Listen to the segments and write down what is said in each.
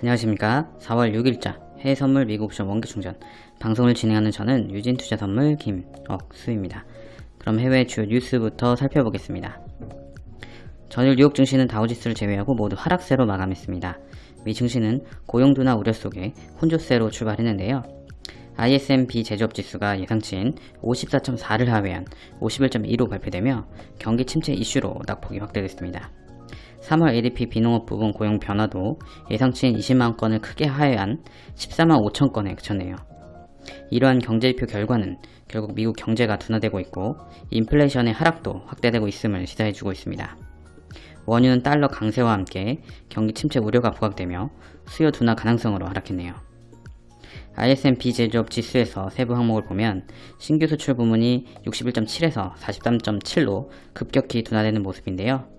안녕하십니까 4월 6일자 해외선물 미국옵션 원기충전 방송을 진행하는 저는 유진투자선물 김억수입니다. 그럼 해외 주요 뉴스부터 살펴보겠습니다. 전일 뉴욕 증시는 다우지수를 제외하고 모두 하락세로 마감했습니다. 미 증시는 고용둔화 우려 속에 혼조세로 출발했는데요. ISM-B 제조업지수가 예상치인 54.4를 하회한 51.2로 발표되며 경기 침체 이슈로 낙폭이 확대됐습니다. 3월 ADP 비농업 부분 고용 변화도 예상치인 20만 건을 크게 하회한 14만 5천 건에 그쳤네요. 이러한 경제지표 결과는 결국 미국 경제가 둔화되고 있고 인플레이션의 하락도 확대되고 있음을 시사해주고 있습니다. 원유는 달러 강세와 함께 경기 침체 우려가 부각되며 수요 둔화 가능성으로 하락했네요. ISM 비제조업 지수에서 세부 항목을 보면 신규 수출 부문이 61.7에서 43.7로 급격히 둔화되는 모습인데요.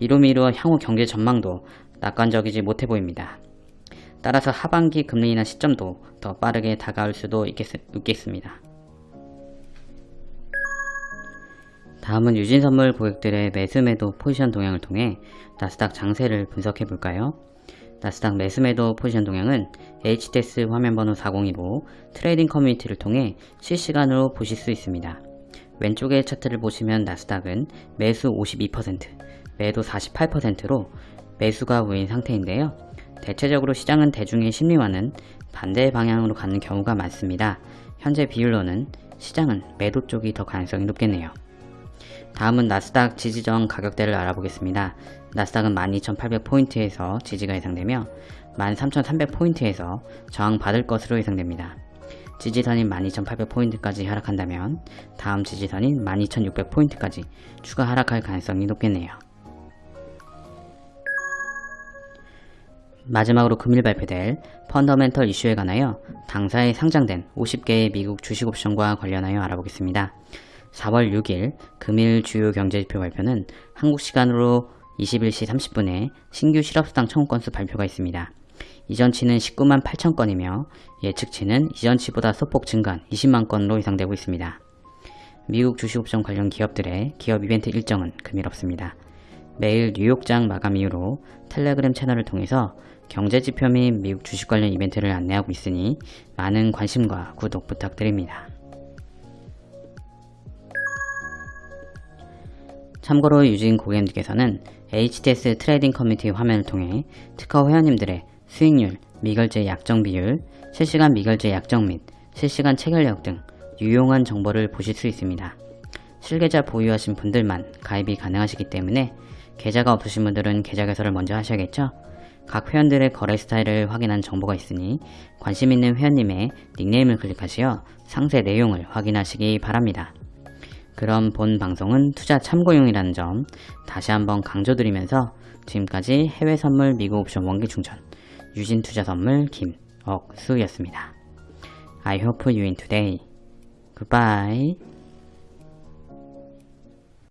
이로 미루어 향후 경제 전망도 낙관적이지 못해 보입니다. 따라서 하반기 금리 인하 시점도 더 빠르게 다가올 수도 있겠, 있겠습니다. 다음은 유진선물 고객들의 매수매도 포지션 동향을 통해 나스닥 장세를 분석해 볼까요? 나스닥 매수매도 포지션 동향은 HTS 화면번호 4025 trading 커뮤니티를 통해 실시간으로 보실 수 있습니다. 왼쪽의 차트를 보시면 나스닥은 매수 52%, 매도 48%로 매수가 우인 상태인데요. 대체적으로 시장은 대중의 심리와는 반대 방향으로 가는 경우가 많습니다. 현재 비율로는 시장은 매도 쪽이 더 가능성이 높겠네요. 다음은 나스닥 지지저항 가격대를 알아보겠습니다. 나스닥은 12,800포인트에서 지지가 예상되며 13,300포인트에서 저항받을 것으로 예상됩니다. 지지선인 12,800포인트까지 하락한다면 다음 지지선인 12,600포인트까지 추가 하락할 가능성이 높겠네요. 마지막으로 금일 발표될 펀더멘털 이슈에 관하여 당사에 상장된 50개의 미국 주식옵션과 관련하여 알아보겠습니다. 4월 6일 금일 주요 경제지표 발표는 한국 시간으로 21시 30분에 신규 실업수당 청구 건수 발표가 있습니다. 이전치는 19만 8천 건이며 예측치는 이전치보다 소폭 증가한 20만 건으로 예상되고 있습니다. 미국 주식옵션 관련 기업들의 기업 이벤트 일정은 금일 없습니다. 매일 뉴욕장 마감 이후로 텔레그램 채널을 통해서 경제지표 및 미국 주식 관련 이벤트를 안내하고 있으니 많은 관심과 구독 부탁드립니다. 참고로 유진 고객님께서는 HTS trading 커뮤니티 화면을 통해 트커 회원님들의 수익률, 미결제 약정 비율, 실시간 미결제 약정 및 실시간 체결력 등 유용한 정보를 보실 수 있습니다. 실계좌 보유하신 분들만 가입이 가능하시기 때문에 계좌가 없으신 분들은 계좌 개설을 먼저 하셔야겠죠? 각 회원들의 거래 스타일을 확인한 정보가 있으니 관심 있는 회원님의 닉네임을 클릭하시어 상세 내용을 확인하시기 바랍니다. 그럼 본 방송은 투자 참고용이라는 점 다시 한번 강조드리면서 지금까지 해외 선물 미국 옵션 원기 충전 유진 투자 선물 김억수였습니다. I hope you win today. Goodbye.